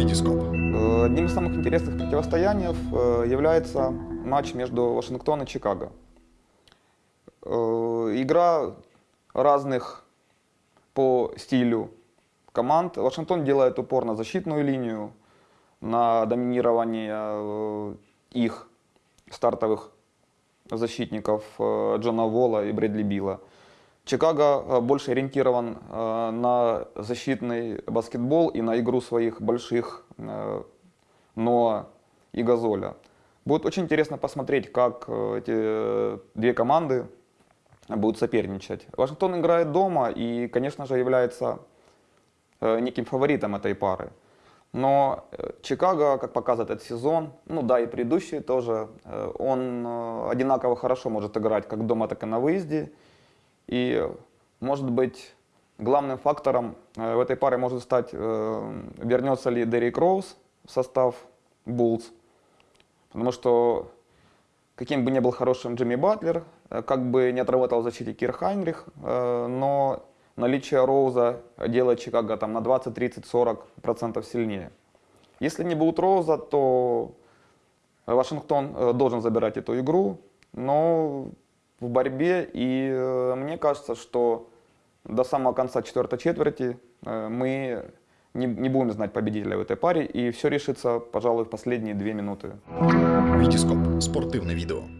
Витископ. Э, Одним из самых интересных противостояний э, является матч между Вашингтон и Чикаго. Э, Игра разных по стилю команд. Вашингтон делает упор на защитную линию, на доминирование их стартовых защитников Джона Волла и Брэдли Билла. Чикаго э, больше ориентирован э, на защитный баскетбол и на игру своих больших э, Ноа и Газоля. Будет очень интересно посмотреть, как эти две команды будут соперничать. Вашингтон играет дома и, конечно же, является неким фаворитом этой пары. Но Чикаго, как показывает этот сезон, ну да, и предыдущий тоже, он одинаково хорошо может играть как дома, так и на выезде. И, может быть, главным фактором э, в этой паре может стать, э, вернется ли Деррик Роуз в состав Буллс. Потому что каким бы ни был хорошим Джимми Батлер, э, как бы не отработал в защите Кир Хайнрих, но наличие Роуза делает Чикаго там, на 20, 30, 40 процентов сильнее. Если не будет Роуза, то Вашингтон должен забирать эту игру, но в борьбе, и э, мне кажется, что до самого конца четвертой четверти э, мы не, не будем знать победителя в этой паре, и все решится, пожалуй, в последние две минуты. Витископ. Спортивне відео.